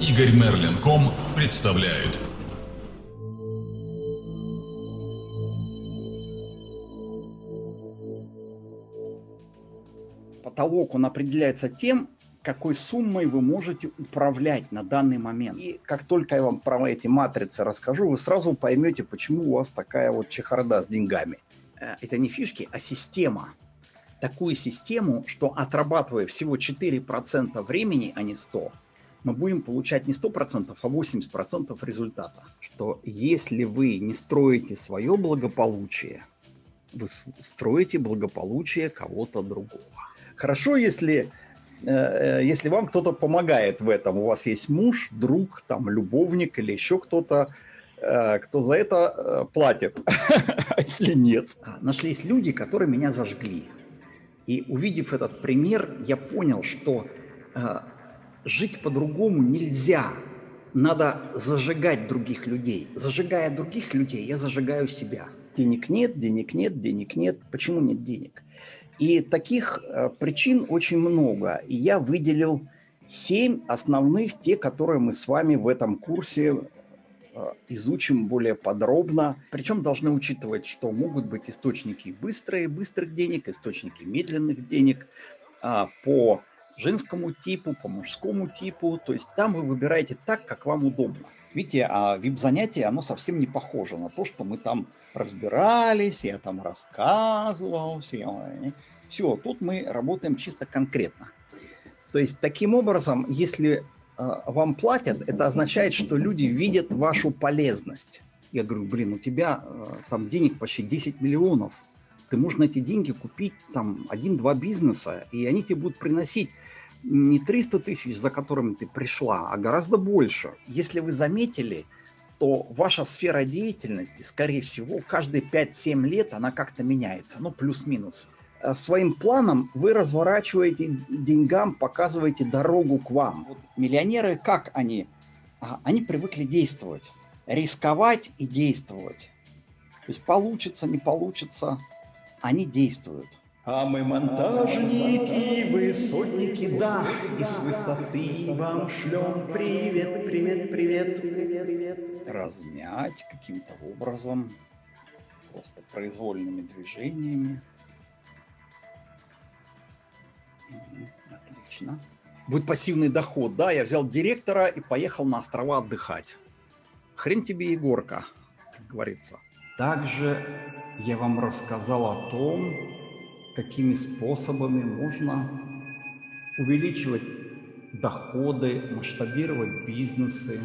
Игорь Мерлин.ком представляет. Потолок он определяется тем, какой суммой вы можете управлять на данный момент. И как только я вам про эти матрицы расскажу, вы сразу поймете, почему у вас такая вот чехарда с деньгами. Э, это не фишки, а система. Такую систему, что отрабатывая всего 4% времени, а не 100%, мы будем получать не 100%, а 80% результата. Что если вы не строите свое благополучие, вы строите благополучие кого-то другого. Хорошо, если, э, если вам кто-то помогает в этом. У вас есть муж, друг, там, любовник или еще кто-то, э, кто за это э, платит. А если нет? А, нашлись люди, которые меня зажгли. И увидев этот пример, я понял, что жить по-другому нельзя. Надо зажигать других людей. Зажигая других людей, я зажигаю себя. Денег нет, денег нет, денег нет. Почему нет денег? И таких э, причин очень много. И я выделил семь основных, те, которые мы с вами в этом курсе э, изучим более подробно. Причем должны учитывать, что могут быть источники быстрые, быстрых денег, источники медленных денег а, по женскому типу, по мужскому типу. То есть там вы выбираете так, как вам удобно. Видите, а вип-занятие, оно совсем не похоже на то, что мы там разбирались, я там рассказывал, все. Все, тут мы работаем чисто конкретно. То есть таким образом, если э, вам платят, это означает, что люди видят вашу полезность. Я говорю, блин, у тебя э, там денег почти 10 миллионов, ты можешь на эти деньги купить там один-два бизнеса, и они тебе будут приносить не 300 тысяч, за которыми ты пришла, а гораздо больше. Если вы заметили, то ваша сфера деятельности, скорее всего, каждые 5-7 лет она как-то меняется, ну, плюс-минус. Э, своим планом вы разворачиваете деньгам, показываете дорогу к вам. Вот миллионеры, как они? А, они привыкли действовать, рисковать и действовать. То есть получится, не получится, они действуют. А мы монтажники, высотники, да, и с высоты вам шлем привет, привет, привет, привет, привет. Размять каким-то образом, просто произвольными движениями. Отлично. Будет пассивный доход, да, я взял директора и поехал на острова отдыхать. Хрен тебе, Егорка, как говорится. Также я вам рассказал о том, какими способами можно увеличивать доходы, масштабировать бизнесы.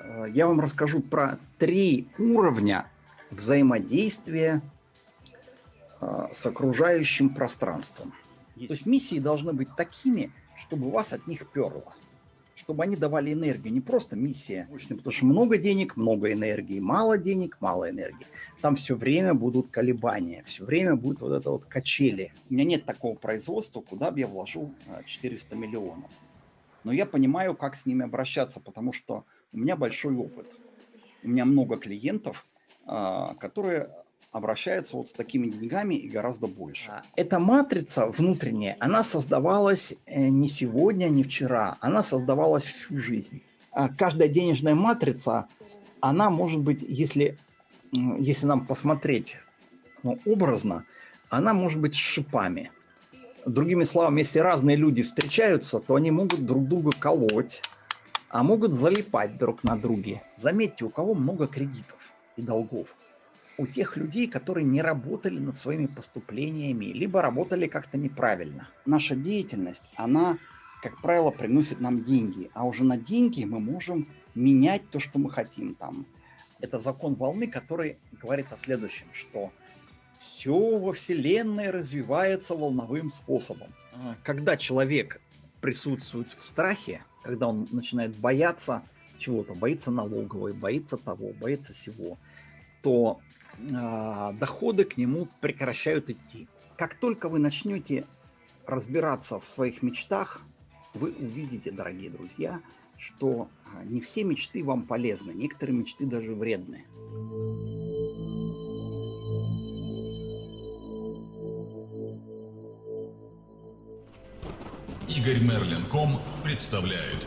Э, я вам расскажу про три уровня взаимодействия э, с окружающим пространством. То есть миссии должны быть такими, чтобы вас от них перло чтобы они давали энергию, не просто миссия, потому что много денег, много энергии, мало денег, мало энергии. Там все время будут колебания, все время будет вот это вот качели. У меня нет такого производства, куда бы я вложил 400 миллионов. Но я понимаю, как с ними обращаться, потому что у меня большой опыт. У меня много клиентов, а, которые обращается вот с такими деньгами и гораздо больше. А, эта матрица внутренняя, она создавалась э, не сегодня, не вчера, она создавалась всю жизнь. А каждая денежная матрица, она может быть, если, если нам посмотреть ну, образно, она может быть шипами. Другими словами, если разные люди встречаются, то они могут друг друга колоть, а могут залипать друг на друге. Заметьте, у кого много кредитов и долгов у тех людей, которые не работали над своими поступлениями, либо работали как-то неправильно. Наша деятельность, она, как правило, приносит нам деньги, а уже на деньги мы можем менять то, что мы хотим. Там. Это закон волны, который говорит о следующем, что все во Вселенной развивается волновым способом. А, когда человек присутствует в страхе, когда он начинает бояться чего-то, боится налоговой, боится того, боится всего, то доходы к нему прекращают идти. Как только вы начнете разбираться в своих мечтах, вы увидите, дорогие друзья, что а, не все мечты вам полезны, некоторые мечты даже вредны. Игорь Мерлин.ком представляет